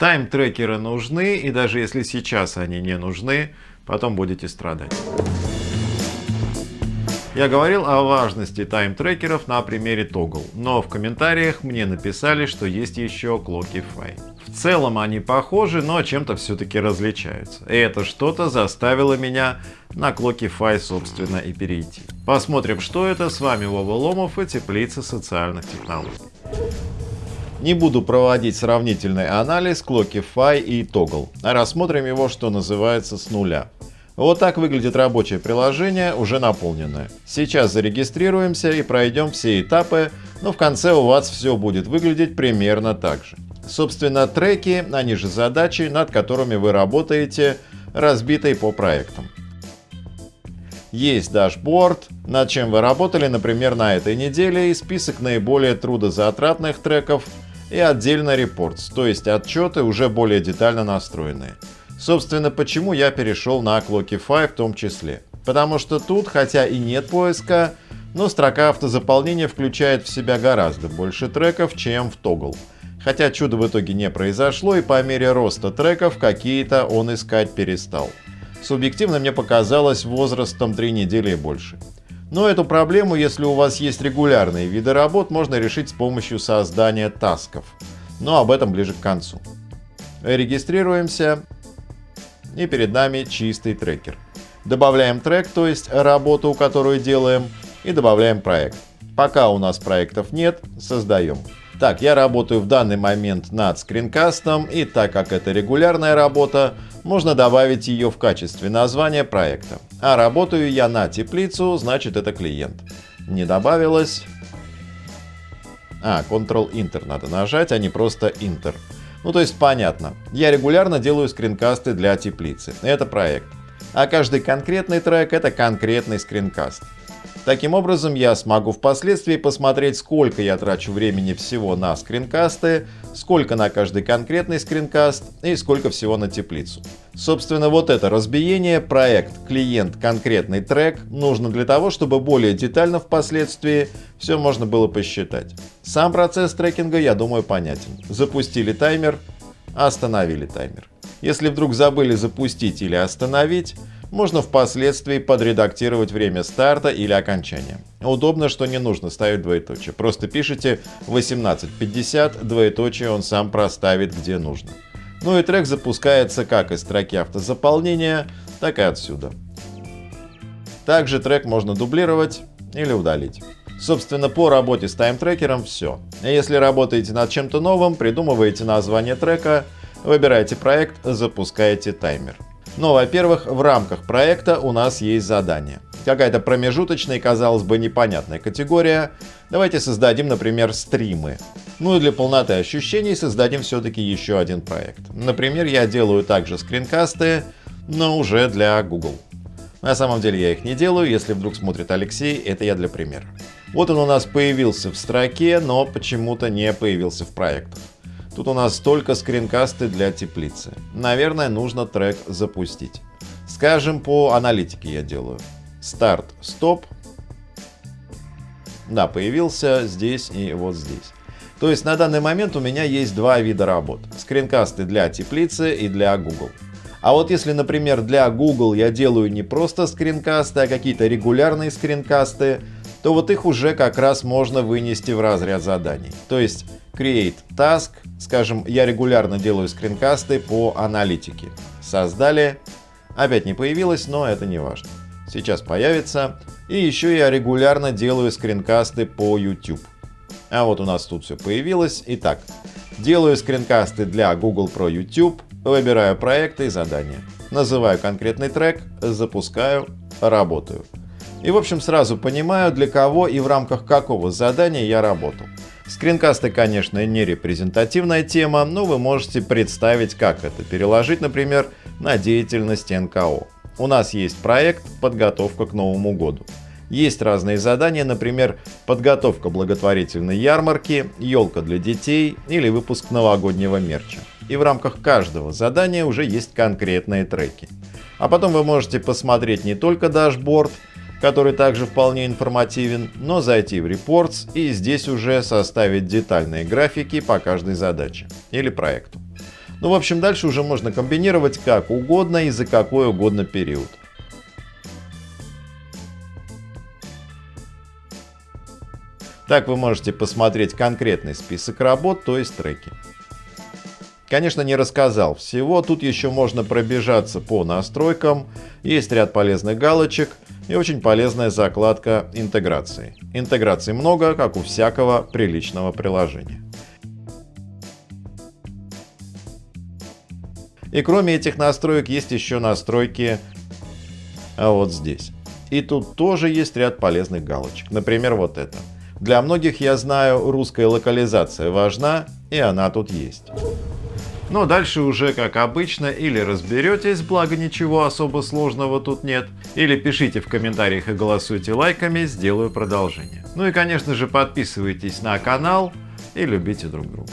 Тайм-трекеры нужны, и даже если сейчас они не нужны, потом будете страдать. Я говорил о важности тайм-трекеров на примере Toggle, но в комментариях мне написали, что есть еще Clockify. В целом они похожи, но чем-то все-таки различаются. И это что-то заставило меня на Clockify собственно и перейти. Посмотрим, что это. С вами Вова Ломов и Теплица социальных технологий. Не буду проводить сравнительный анализ Clockify и Toggle, а рассмотрим его, что называется, с нуля. Вот так выглядит рабочее приложение, уже наполненное. Сейчас зарегистрируемся и пройдем все этапы, но в конце у вас все будет выглядеть примерно так же. Собственно, треки, они же задачи, над которыми вы работаете, разбитые по проектам. Есть дашборд, над чем вы работали, например, на этой неделе, и список наиболее трудозатратных треков, и отдельно репортс, то есть отчеты уже более детально настроенные. Собственно, почему я перешел на Clockify в том числе. Потому что тут, хотя и нет поиска, но строка автозаполнения включает в себя гораздо больше треков, чем в Toggle. Хотя чудо в итоге не произошло, и по мере роста треков какие-то он искать перестал. Субъективно мне показалось возрастом 3 недели и больше. Но эту проблему, если у вас есть регулярные виды работ, можно решить с помощью создания тасков. Но об этом ближе к концу. Регистрируемся и перед нами чистый трекер. Добавляем трек, то есть работу, которую делаем, и добавляем проект. Пока у нас проектов нет, создаем. Так, я работаю в данный момент над скринкастом, и так как это регулярная работа, можно добавить ее в качестве названия проекта. А работаю я на теплицу, значит это клиент. Не добавилось. А, Ctrl-Enter надо нажать, а не просто Enter. Ну то есть понятно. Я регулярно делаю скринкасты для теплицы. Это проект. А каждый конкретный трек это конкретный скринкаст. Таким образом, я смогу впоследствии посмотреть, сколько я трачу времени всего на скринкасты, сколько на каждый конкретный скринкаст и сколько всего на теплицу. Собственно, вот это разбиение, проект, клиент, конкретный трек, нужно для того, чтобы более детально впоследствии все можно было посчитать. Сам процесс трекинга, я думаю, понятен. Запустили таймер, остановили таймер. Если вдруг забыли запустить или остановить, можно впоследствии подредактировать время старта или окончания. Удобно, что не нужно ставить двоеточие. Просто пишите 18.50, двоеточие он сам проставит где нужно. Ну и трек запускается как из строки автозаполнения, так и отсюда. Также трек можно дублировать или удалить. Собственно, по работе с таймтрекером все. Если работаете над чем-то новым, придумываете название трека, выбираете проект, запускаете таймер. Но, во-первых, в рамках проекта у нас есть задание. Какая-то промежуточная казалось бы, непонятная категория. Давайте создадим, например, стримы. Ну и для полноты ощущений создадим все-таки еще один проект. Например, я делаю также скринкасты, но уже для Google. На самом деле я их не делаю, если вдруг смотрит Алексей, это я для примера. Вот он у нас появился в строке, но почему-то не появился в проектах. Тут у нас только скринкасты для теплицы. Наверное, нужно трек запустить. Скажем, по аналитике я делаю. Старт, стоп. Да, появился здесь и вот здесь. То есть на данный момент у меня есть два вида работ. Скринкасты для теплицы и для Google. А вот если, например, для Google я делаю не просто скринкасты, а какие-то регулярные скринкасты, то вот их уже как раз можно вынести в разряд заданий. То есть Create Task, скажем, я регулярно делаю скринкасты по аналитике. Создали, опять не появилось, но это не важно. Сейчас появится. И еще я регулярно делаю скринкасты по YouTube. А вот у нас тут все появилось. Итак, делаю скринкасты для Google Pro YouTube, выбираю проекты и задания. Называю конкретный трек, запускаю, работаю. И в общем сразу понимаю, для кого и в рамках какого задания я работал. Скринкасты, конечно, не репрезентативная тема, но вы можете представить, как это переложить, например, на деятельность НКО. У нас есть проект «Подготовка к Новому году». Есть разные задания, например, подготовка благотворительной ярмарки, елка для детей или выпуск новогоднего мерча. И в рамках каждого задания уже есть конкретные треки. А потом вы можете посмотреть не только дашборд, который также вполне информативен, но зайти в Reports и здесь уже составить детальные графики по каждой задаче или проекту. Ну, в общем, дальше уже можно комбинировать как угодно и за какой угодно период. Так вы можете посмотреть конкретный список работ, то есть треки. Конечно, не рассказал всего, тут еще можно пробежаться по настройкам, есть ряд полезных галочек и очень полезная закладка интеграции. Интеграций много, как у всякого приличного приложения. И кроме этих настроек есть еще настройки а вот здесь. И тут тоже есть ряд полезных галочек. Например, вот это. Для многих, я знаю, русская локализация важна, и она тут есть. Но дальше уже как обычно или разберетесь, благо ничего особо сложного тут нет, или пишите в комментариях и голосуйте лайками, сделаю продолжение. Ну и конечно же подписывайтесь на канал и любите друг друга.